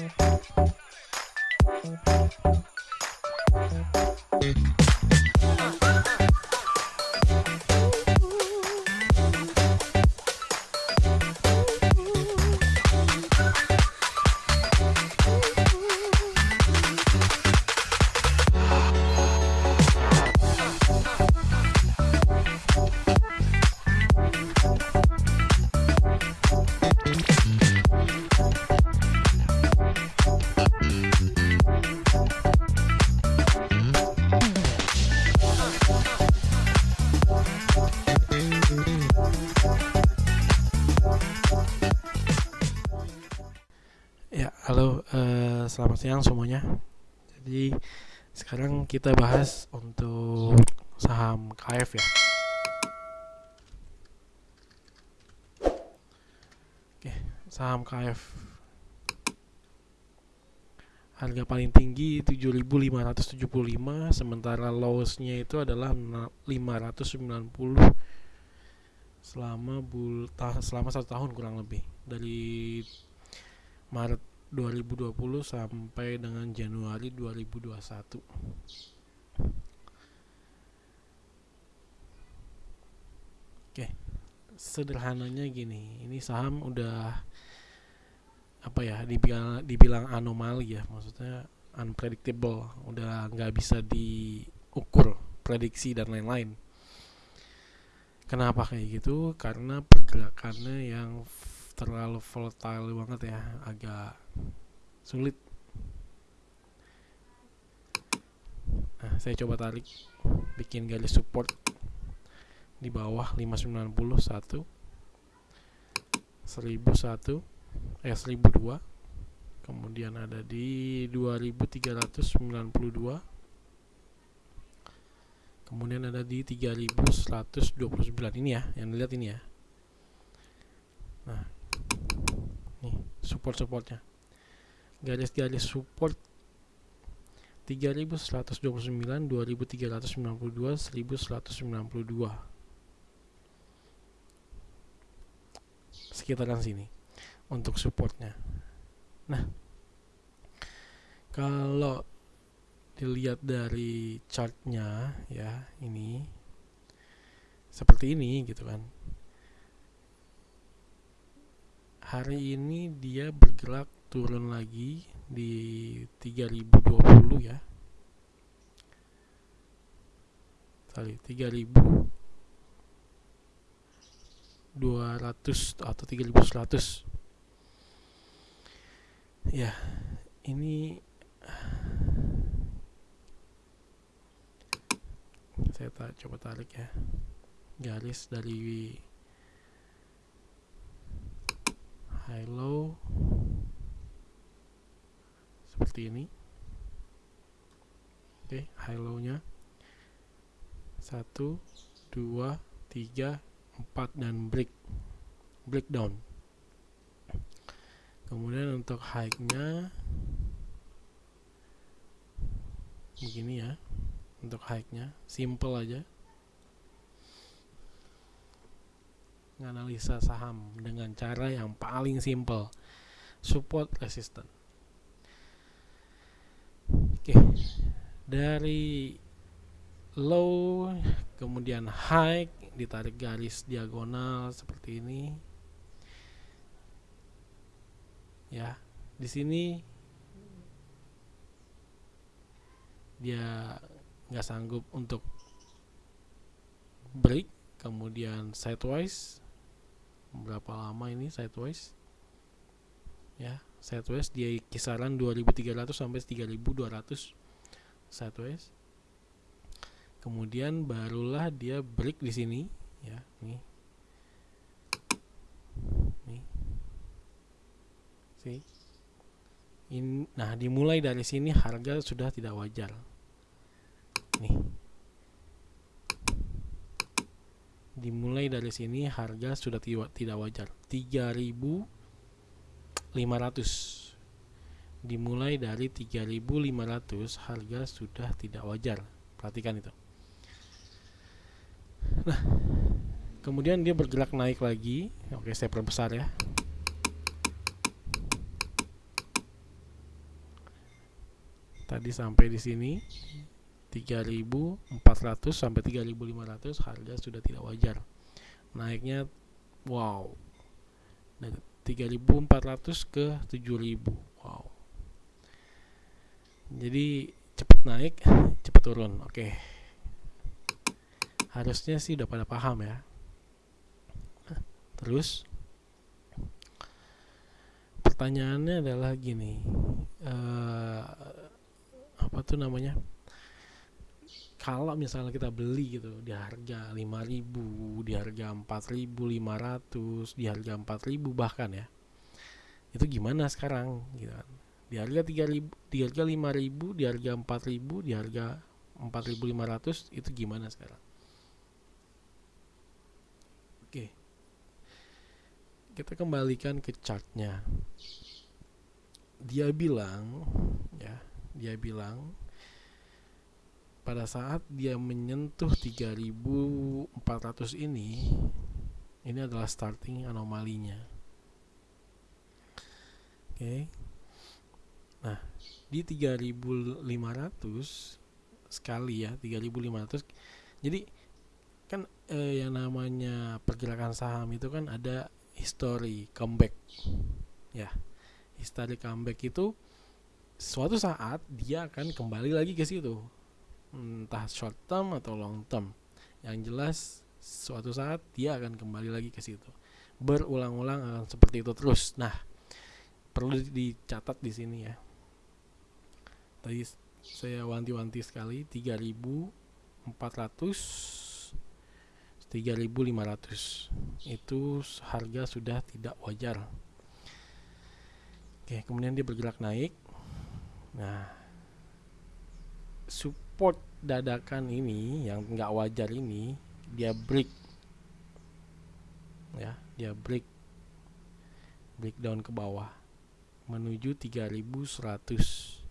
Ya, selamat siang semuanya. Jadi sekarang kita bahas untuk saham KF ya. Oke, saham KF. Harga paling tinggi 7.575, sementara lowest-nya itu adalah 590 selama bul selama satu tahun kurang lebih dari Maret 2020 sampai dengan Januari 2021. Oke, sederhananya gini, ini saham udah apa ya dibilang dibilang anomali ya, maksudnya unpredictable, udah nggak bisa diukur prediksi dan lain-lain. Kenapa kayak gitu? Karena pergerakannya yang terlalu volatile banget ya agak sulit. Nah saya coba tarik bikin garis support di bawah 591 1001 eh 1002 kemudian ada di 2392 kemudian ada di 3129 ini ya yang dilihat ini ya nah nih support supportnya garis-garis support 3129 2392 1192 sekitaran sini untuk supportnya. Nah kalau dilihat dari chartnya ya ini seperti ini gitu kan hari ini dia bergerak turun lagi di 3020 ya. Sorry 3200 atau 3100 ya ini saya ta coba tarik ya garis dari high low seperti ini. Oke high low nya 1 2 3 4 dan break. Breakdown. Kemudian untuk high nya begini ya. Untuk high nya simple aja menganalisa saham dengan cara yang paling simple. Support resistance. Oke dari low kemudian high ditarik garis diagonal seperti ini. Ya di sini dia nggak sanggup untuk break kemudian sideways berapa lama ini sideways? Ya sideways dia kisaran 2300 sampai 3200 sideways. Kemudian barulah dia break di sini ya nih. Nih. Sih In, nah dimulai dari sini harga sudah tidak wajar. Nih dimulai dari sini harga sudah tidak wajar. 3500 dimulai dari 3500 harga sudah tidak wajar. Perhatikan itu. Nah kemudian dia bergerak naik lagi. Oke saya perbesar ya. Tadi sampai di sini 3400 sampai 3500 harga sudah tidak wajar. Naiknya wow. Dari 3400 ke 7000 wow. Jadi cepat naik cepat turun oke. Harusnya sih udah pada paham ya. Terus pertanyaannya adalah gini uh, apa tuh namanya kalau misalnya kita beli gitu di harga 5000 di harga 4500 di harga 4000 bahkan ya itu gimana sekarang gitu kan? Di harga 3000 di harga 5000 di harga 4000 di harga 4500 itu gimana sekarang? Oke. Kita kembalikan ke chartnya. Dia bilang ya dia bilang pada saat dia menyentuh 3400 ini ini adalah starting anomalinya. Oke. Okay. nah di 3500 sekali ya 3500 jadi kan eh, yang namanya pergerakan saham itu kan ada history comeback. Ya history comeback itu suatu saat dia akan kembali lagi ke situ entah short term atau long term. Yang jelas suatu saat dia akan kembali lagi ke situ. Berulang-ulang akan seperti itu terus. Nah perlu dicatat di sini ya. Tadi saya wanti-wanti sekali 3400 3500 itu harga sudah tidak wajar. Oke kemudian dia bergerak naik. Nah support dadakan ini yang nggak wajar ini dia break. Ya dia break. Breakdown ke bawah. Menuju 3136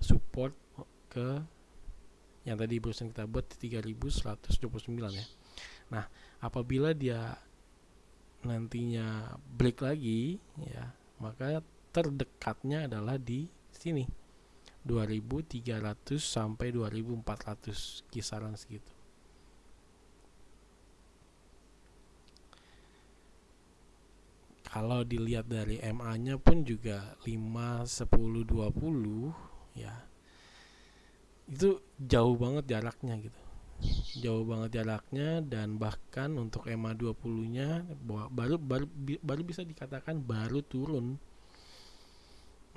support ke yang tadi barusan kita buat 3129 ya. Nah apabila dia nantinya break lagi ya maka terdekatnya adalah di sini 2300 sampai 2400 kisaran segitu. Kalau dilihat dari MA nya pun juga 5 10 20 ya itu jauh banget jaraknya gitu. Jauh banget jaraknya dan bahkan untuk MA 20 nya baru baru baru bisa dikatakan baru turun.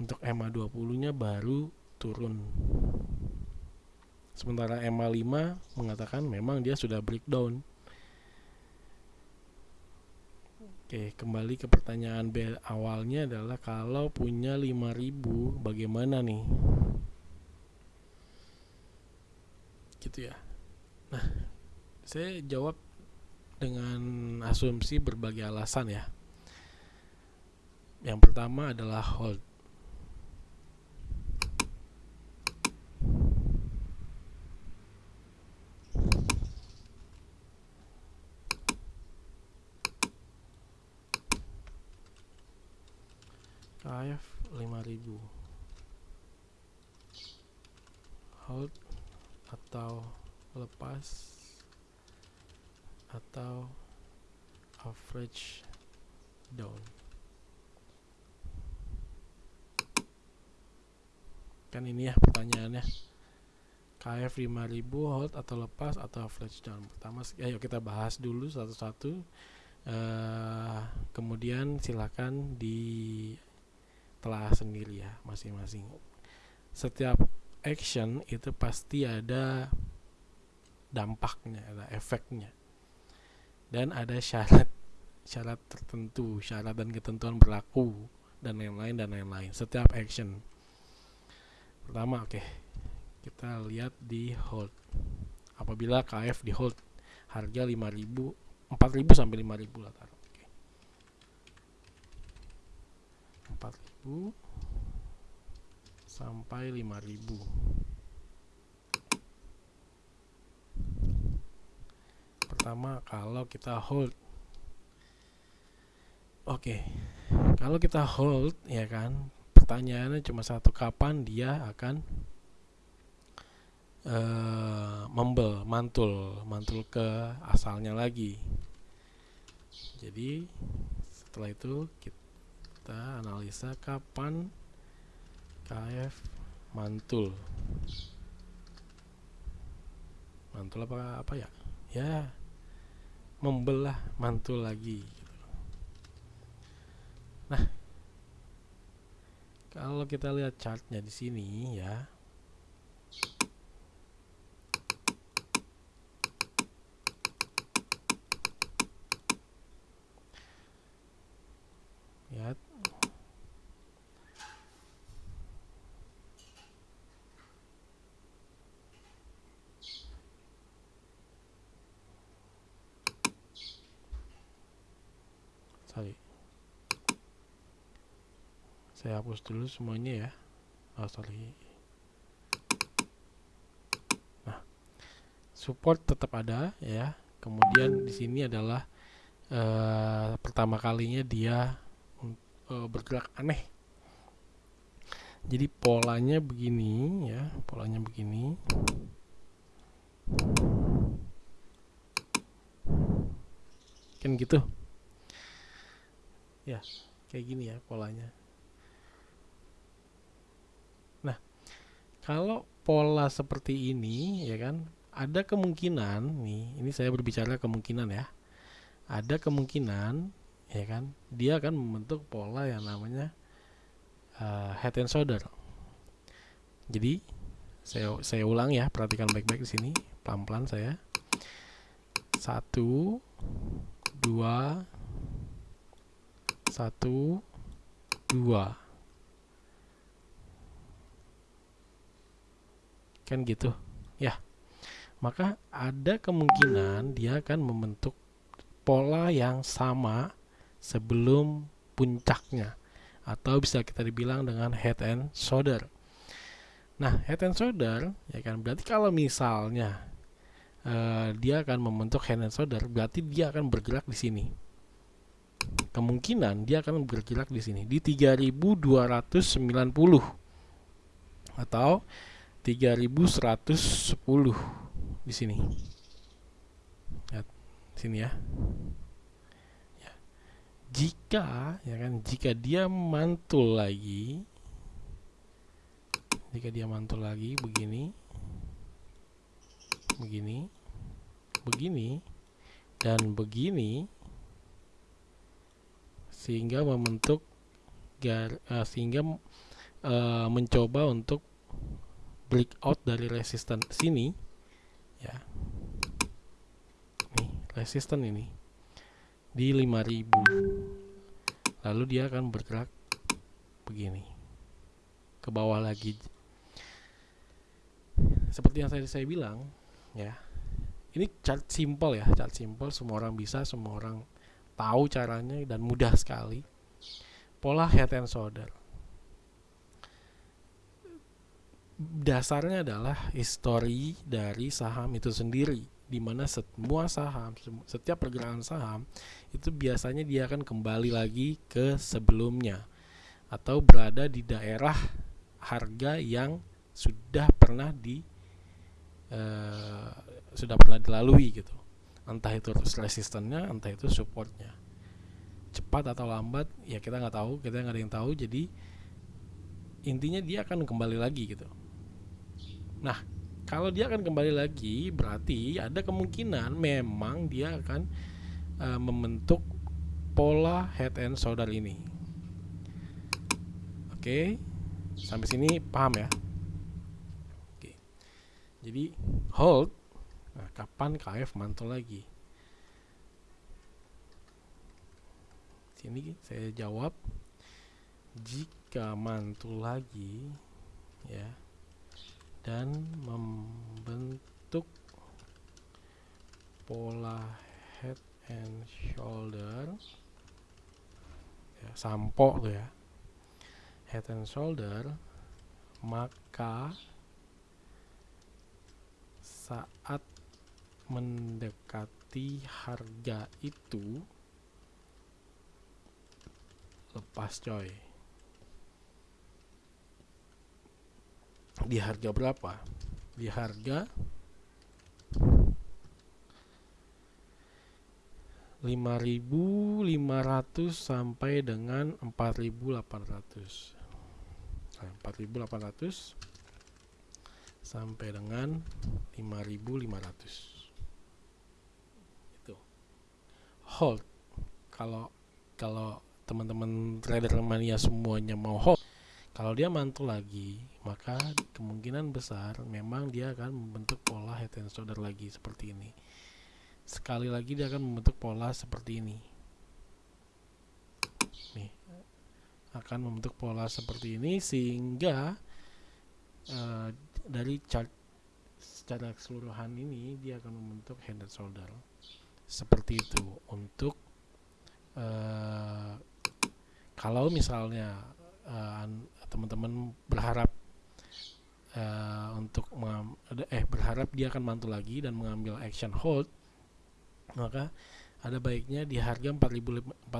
Untuk MA 20 nya baru turun sementara MA 5 mengatakan memang dia sudah breakdown Oke, kembali ke pertanyaan B awalnya adalah kalau punya 5000 bagaimana nih? Gitu ya. Nah, saya jawab dengan asumsi berbagai alasan ya. Yang pertama adalah hold. KF 5000 hold atau lepas atau average down. Kan ini ya pertanyaannya. KF 5000 hold atau lepas atau average down? Pertama ayo kita bahas dulu satu-satu. Uh, kemudian silakan di telah sendiri ya masing-masing. Setiap action itu pasti ada dampaknya ada efeknya. Dan ada syarat syarat tertentu syarat dan ketentuan berlaku dan lain-lain dan lain-lain. Setiap action. Pertama oke okay, kita lihat di hold. Apabila KF di hold harga 5000 4000 sampai 5000 lah taruh oke. Okay sampai 5000 pertama kalau kita hold oke okay. kalau kita hold ya kan pertanyaannya cuma satu kapan dia akan uh, membel mantul mantul ke asalnya lagi jadi setelah itu kita analisa kapan KF mantul. Mantul apa apa ya? Ya membelah mantul lagi. Nah kalau kita lihat chartnya di sini ya lihat sorry. Saya hapus dulu semuanya ya. Oh sorry. Nah support tetap ada ya. Kemudian di sini adalah uh, pertama kalinya dia uh, bergerak aneh. Jadi polanya begini ya polanya begini. Kan gitu ya kayak gini ya polanya. Nah kalau pola seperti ini ya kan ada kemungkinan nih ini saya berbicara kemungkinan ya ada kemungkinan ya kan dia akan membentuk pola yang namanya uh, head and shoulder. Jadi saya saya ulang ya perhatikan baik-baik di sini pelan-pelan saya. Satu dua satu dua. Kan gitu? Ya. Maka ada kemungkinan dia akan membentuk pola yang sama sebelum puncaknya. Atau bisa kita dibilang dengan head and shoulder. Nah head and shoulder ya kan? Berarti kalau misalnya uh, dia akan membentuk head and shoulder berarti dia akan bergerak di sini kemungkinan dia akan bergerak di sini di 3290 atau 3110 di sini. Lihat sini ya. ya. Jika ya kan jika dia mantul lagi jika dia mantul lagi begini begini begini dan begini sehingga membentuk gar, uh, sehingga uh, mencoba untuk breakout dari resisten sini. Ya. Nih resisten ini di 5000 lalu dia akan bergerak begini ke bawah lagi. Seperti yang saya saya bilang ya ini chart simple ya chart simple. Semua orang bisa semua orang tahu caranya dan mudah sekali. Pola head and shoulder. Dasarnya adalah histori dari saham itu sendiri di mana semua saham setiap pergerakan saham itu biasanya dia akan kembali lagi ke sebelumnya atau berada di daerah harga yang sudah pernah di uh, sudah pernah dilalui gitu entah itu resistennya entah itu supportnya. Cepat atau lambat ya kita nggak tahu kita nggak ada yang tahu jadi intinya dia akan kembali lagi gitu. Nah kalau dia akan kembali lagi berarti ada kemungkinan memang dia akan uh, membentuk pola head and shoulder ini. Oke sampai sini paham ya? Oke jadi hold Nah, kapan KF mantul lagi? Sini saya jawab jika mantul lagi ya dan membentuk pola head and shoulder ya, sampo tuh ya head and shoulder maka saat mendekati harga itu lepas coy. Di harga berapa? Di harga 5.500 sampai dengan 4.800 nah, 4.800 sampai dengan 5.500 itu hold. Kalau kalau teman-teman trader mania semuanya mau hold kalau dia mantul lagi maka kemungkinan besar memang dia akan membentuk pola head and shoulder lagi seperti ini. Sekali lagi dia akan membentuk pola seperti ini. Nih akan membentuk pola seperti ini sehingga uh, dari chart secara keseluruhan ini dia akan membentuk head and shoulder seperti itu. Untuk uh, kalau misalnya uh, teman-teman berharap uh, untuk eh berharap dia akan mantul lagi dan mengambil action hold maka ada baiknya di harga 4.800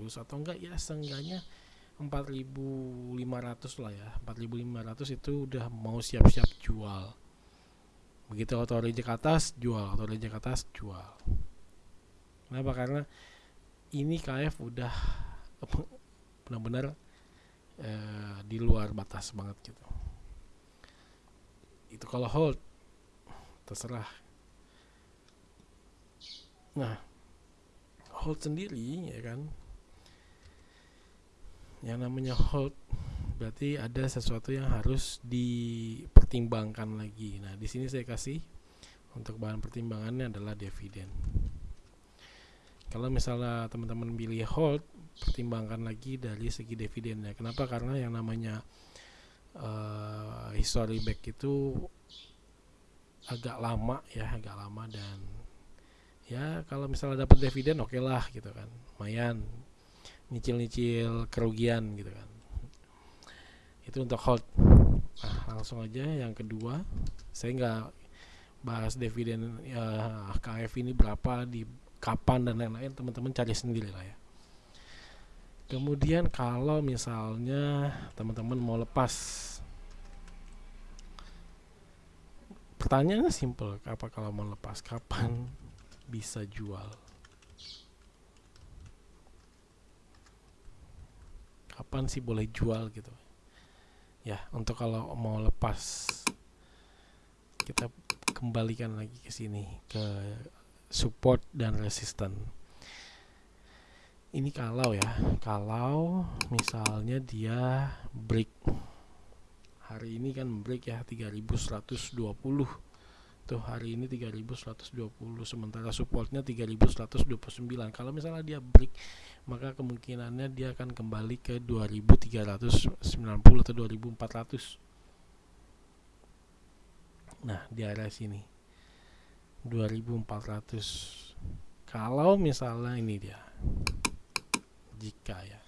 atau enggak ya seenggaknya 4.500 lah ya. 4.500 itu udah mau siap-siap jual. Begitu auto reject atas jual. Auto reject atas jual kenapa karena ini KF udah benar-benar eh, di luar batas banget gitu itu kalau hold terserah Nah, hold sendiri ya kan. Yang namanya hold berarti ada sesuatu yang harus dipertimbangkan lagi. Nah, di sini saya kasih untuk bahan pertimbangannya adalah dividen. Kalau misalnya teman-teman pilih hold, pertimbangkan lagi dari segi dividennya. Kenapa? Karena yang namanya uh, history back itu agak lama ya, agak lama dan ya kalau misalnya dapat dividen oke okay lah gitu kan. Lumayan. Nyicil-nyicil kerugian gitu kan. Itu untuk hold. Nah langsung aja yang kedua. Saya nggak bahas dividen ya, KF ini berapa di kapan dan lain-lain teman-teman cari sendiri lah ya kemudian kalau misalnya teman-teman mau lepas pertanyaannya simple apa kalau mau lepas kapan bisa jual. Kapan sih boleh jual gitu? Ya, untuk kalau mau lepas kita kembalikan lagi ke sini ke support dan resisten. Ini kalau ya, kalau misalnya dia break. Hari ini kan break ya 3120 tuh hari ini 3120 sementara supportnya 3129 kalau misalnya dia break maka kemungkinannya dia akan kembali ke 2390 atau 2400 nah di area sini 2400 kalau misalnya ini dia jika ya.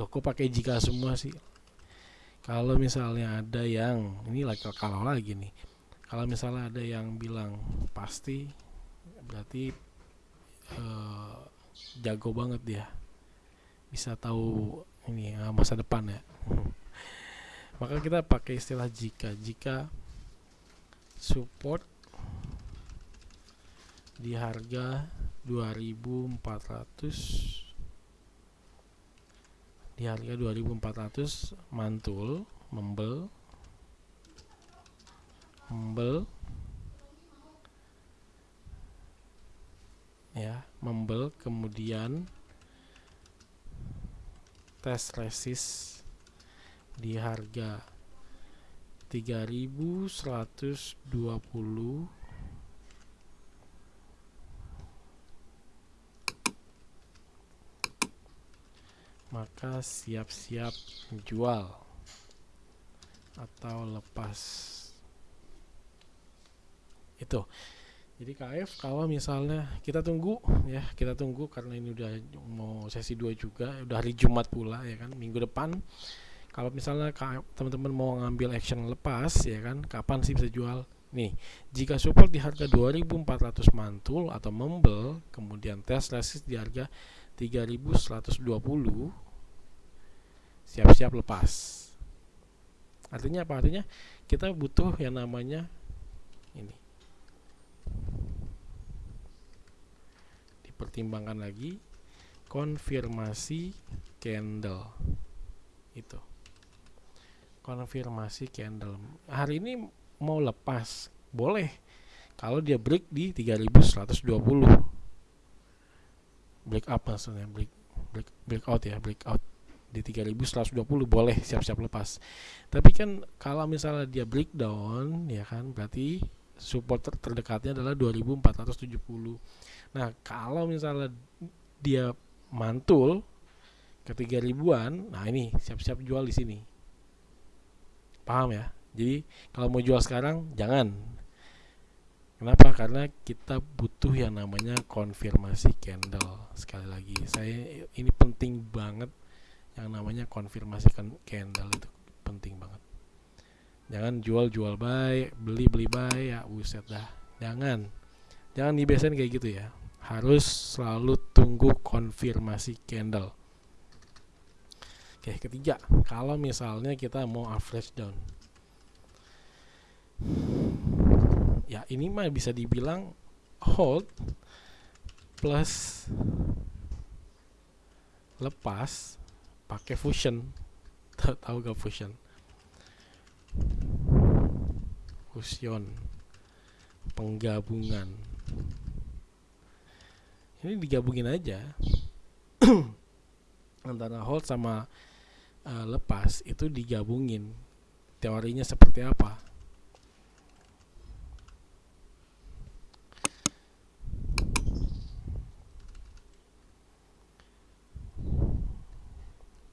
Loh kok pakai jika semua sih? Kalau misalnya ada yang ini lagi kalau lagi nih. Kalau misalnya ada yang bilang pasti berarti uh, jago banget dia. Bisa tahu ini uh, masa depan ya. Maka kita pakai istilah jika. Jika support di harga 2400 di harga 2400 mantul membel membel ya membel kemudian tes resist di harga 3120 maka siap-siap jual atau lepas. Itu. Jadi KF kalau misalnya kita tunggu ya kita tunggu karena ini udah mau sesi 2 juga udah hari Jumat pula ya kan minggu depan. Kalau misalnya teman-teman mau ngambil action lepas ya kan kapan sih bisa jual? Nih jika support di harga 2400 mantul atau membel kemudian tes resist di harga 3120 siap-siap lepas. Artinya apa? Artinya kita butuh yang namanya ini. Dipertimbangkan lagi konfirmasi candle. Itu. Konfirmasi candle. Hari ini mau lepas. Boleh. Kalau dia break di 3120 break up maksudnya break break breakout ya breakout di 3120 boleh siap-siap lepas. Tapi kan kalau misalnya dia breakdown ya kan berarti support ter terdekatnya adalah 2470 nah kalau misalnya dia mantul ke 3000-an nah ini siap-siap jual di sini. Paham ya? Jadi kalau mau jual sekarang jangan. Kenapa? Karena kita butuh yang namanya konfirmasi candle. Sekali lagi, saya ini penting banget yang namanya konfirmasi candle itu penting banget. Jangan jual-jual buy, beli-beli buy ya buset dah. Jangan. Jangan dibiasain kayak gitu ya. Harus selalu tunggu konfirmasi candle. Oke, ketiga, kalau misalnya kita mau average down ya ini mah bisa dibilang hold plus lepas pakai fusion. Tahu gak fusion? Fusion. Penggabungan. Ini digabungin aja. Antara hold sama uh, lepas itu digabungin. Teorinya seperti apa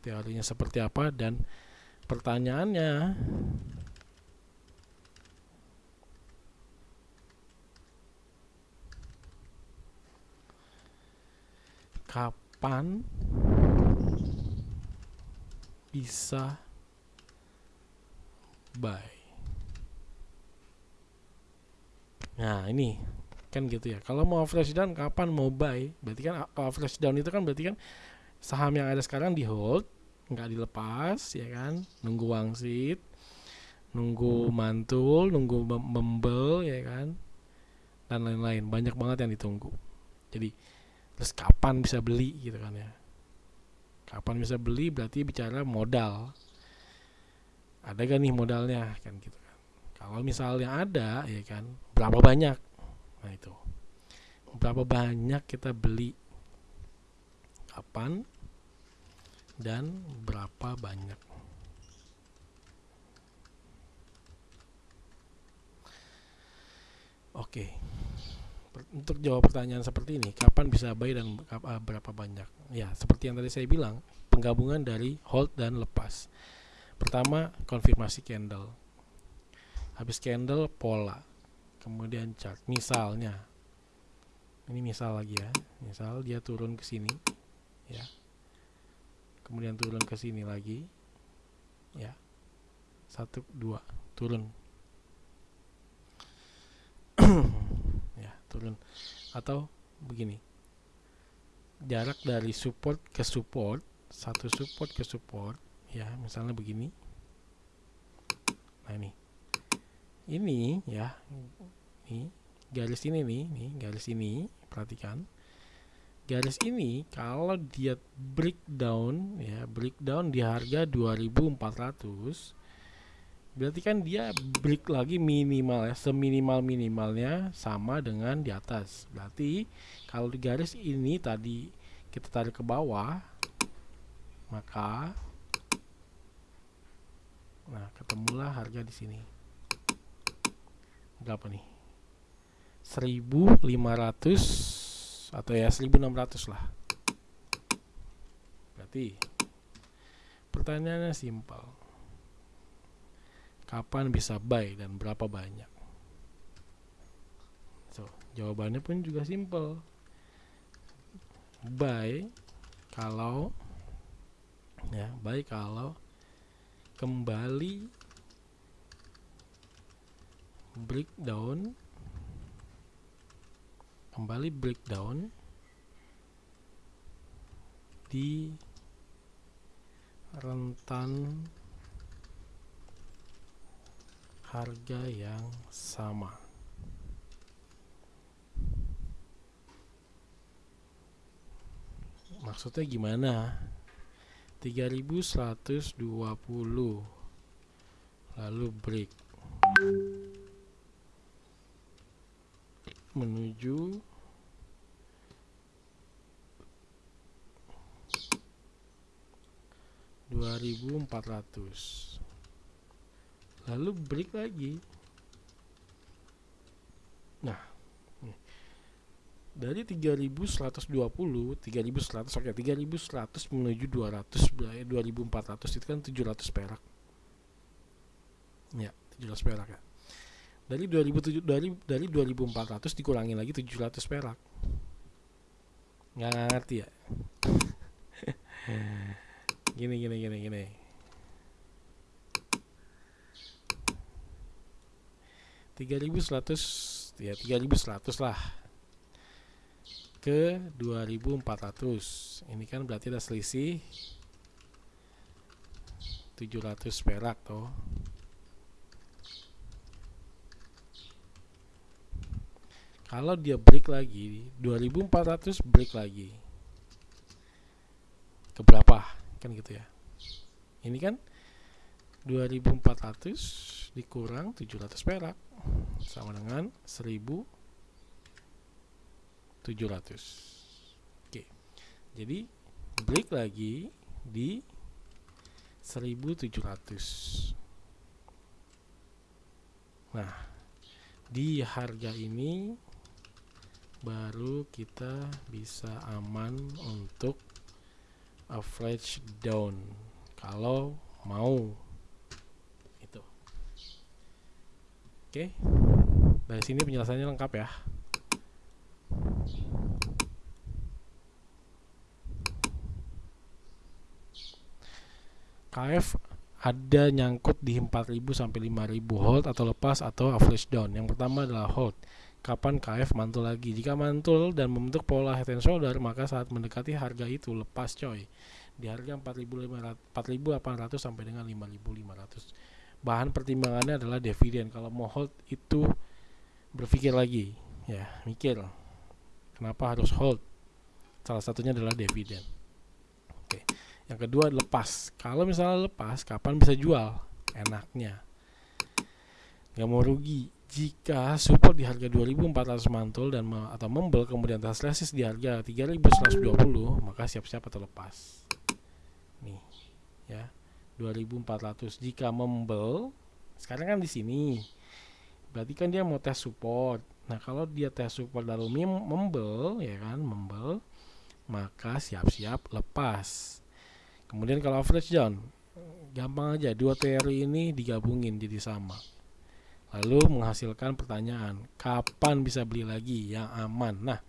teorinya seperti apa dan pertanyaannya. Kapan bisa buy? Nah ini kan gitu ya. Kalau mau flash down kapan mau buy? Berarti kan kalau flash down itu kan berarti kan saham yang ada sekarang di hold nggak dilepas ya kan? Nunggu wangsit nunggu mantul nunggu membel ya kan? Dan lain-lain. Banyak banget yang ditunggu. Jadi terus kapan bisa beli gitu kan ya? Kapan bisa beli berarti bicara modal. Ada gak nih modalnya? Kan gitu kan. Kalau misalnya ada ya kan berapa banyak? Nah itu. Berapa banyak kita beli? Kapan dan berapa banyak. Oke. Untuk jawab pertanyaan seperti ini, kapan bisa buy dan eh, berapa banyak? Ya, seperti yang tadi saya bilang, penggabungan dari hold dan lepas. Pertama, konfirmasi candle. Habis candle pola. Kemudian chart. Misalnya ini misal lagi ya. Misal dia turun ke sini ya kemudian turun ke sini lagi. Ya. Satu dua turun. Ya turun. Atau begini. Jarak dari support ke support satu support ke support ya misalnya begini. Nah ini. Ini ya ini garis ini nih nih garis ini perhatikan garis ini kalau dia breakdown ya breakdown di harga 2400 berarti kan dia break lagi minimal ya seminimal minimalnya sama dengan di atas. Berarti kalau di garis ini tadi kita tarik ke bawah maka nah ketemulah harga di sini. Berapa nih? 1500 atau ya 1600 lah. Berarti pertanyaannya simpel. Kapan bisa buy dan berapa banyak? So jawabannya pun juga simpel. Buy kalau ya buy kalau kembali breakdown kembali breakdown di rentan harga yang sama. Maksudnya gimana? 3120 lalu break menuju dua ribu empat ratus. Lalu break lagi. Nah dari 3120 3100 oke 3100 menuju 200 2400 itu kan 700 perak. Ya 700 perak ya dari 2007 dari dari 2400 dikurangi lagi 700 perak. Nggak ngerti ya? Gini gini gini gini. tiga ribu seratus ya tiga ribu seratus lah. Ke 2400 ini kan berarti ada selisih 700 perak toh kalau dia break lagi 2400 break lagi. Ke berapa kan gitu ya. Ini kan 2400 dikurang 700 perak sama dengan 1000 700 oke jadi break lagi di 1700 nah di harga ini baru kita bisa aman untuk average down. Kalau mau. Itu. Oke. Dari sini penjelasannya lengkap ya. KF ada nyangkut di 4000 sampai 5000 hold atau lepas atau average down. Yang pertama adalah hold. Kapan KF mantul lagi? Jika mantul dan membentuk pola head and shoulder, maka saat mendekati harga itu lepas coy. Di harga 4800 sampai dengan 5500. Bahan pertimbangannya adalah dividen. Kalau mau hold itu berpikir lagi, ya, mikir. Kenapa harus hold? Salah satunya adalah dividen. Oke. Yang kedua lepas. Kalau misalnya lepas, kapan bisa jual? Enaknya. Gak mau rugi. Jika support di harga 2400 mantul dan atau membel kemudian resistance di harga 3120, maka siap-siap atau lepas. Nih, ya. 2400 jika membel sekarang kan di sini. Berarti kan dia mau tes support. Nah, kalau dia tes support lalu membel ya kan, membel maka siap-siap lepas kemudian kalau average down gampang aja dua teori ini digabungin jadi sama lalu menghasilkan pertanyaan kapan bisa beli lagi yang aman? Nah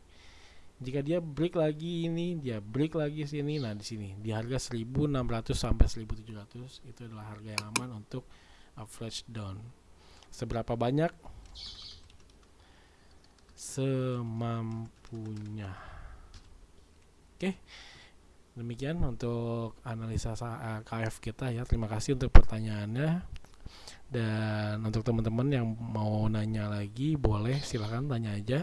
jika dia break lagi ini dia break lagi sini nah di sini. Di harga 1600 sampai 1700 itu adalah harga yang aman untuk average down. Seberapa banyak? Semampunya. Oke demikian untuk analisa eh, KF kita ya. Terima kasih untuk pertanyaannya dan untuk teman-teman yang mau nanya lagi boleh silahkan tanya aja.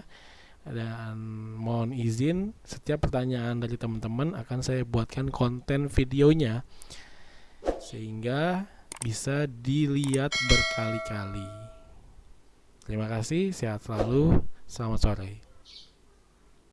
Dan mohon izin setiap pertanyaan dari teman-teman akan saya buatkan konten videonya. Sehingga bisa dilihat berkali-kali. Terima kasih sehat selalu. Selamat sore